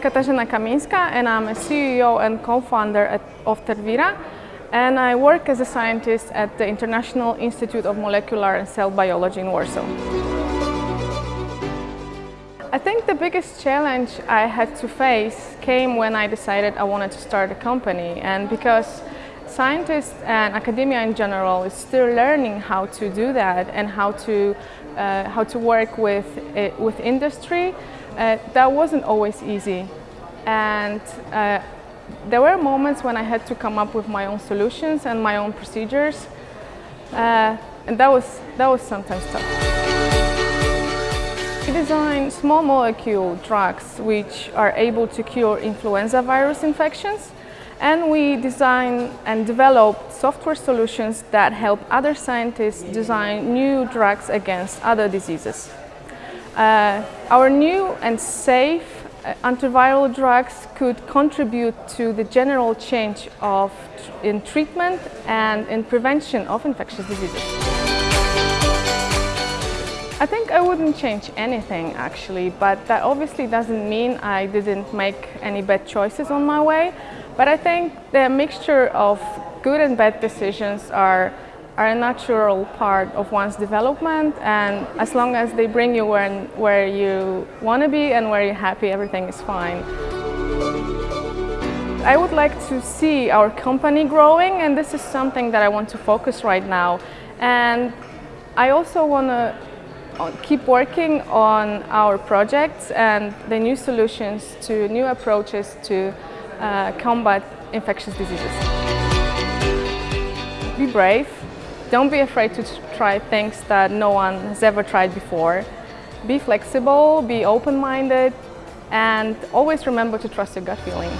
Katarzyna Kamińska and I'm a CEO and co-founder of Tervira and I work as a scientist at the International Institute of Molecular and Cell Biology in Warsaw. I think the biggest challenge I had to face came when I decided I wanted to start a company and because scientists and academia in general is still learning how to do that and how to, uh, how to work with, with industry, uh, that wasn't always easy. And uh, there were moments when I had to come up with my own solutions and my own procedures. Uh, and that was, that was sometimes tough. We design small molecule drugs which are able to cure influenza virus infections and we design and develop software solutions that help other scientists design new drugs against other diseases. Uh, our new and safe uh, antiviral drugs could contribute to the general change of in treatment and in prevention of infectious diseases. I think I wouldn't change anything actually, but that obviously doesn't mean I didn't make any bad choices on my way. But I think the mixture of good and bad decisions are, are a natural part of one's development and as long as they bring you where, where you want to be and where you're happy, everything is fine. I would like to see our company growing and this is something that I want to focus right now. And I also want to uh, keep working on our projects and the new solutions to new approaches to uh, combat infectious diseases. Be brave. Don't be afraid to try things that no one has ever tried before. Be flexible, be open-minded, and always remember to trust your gut feeling.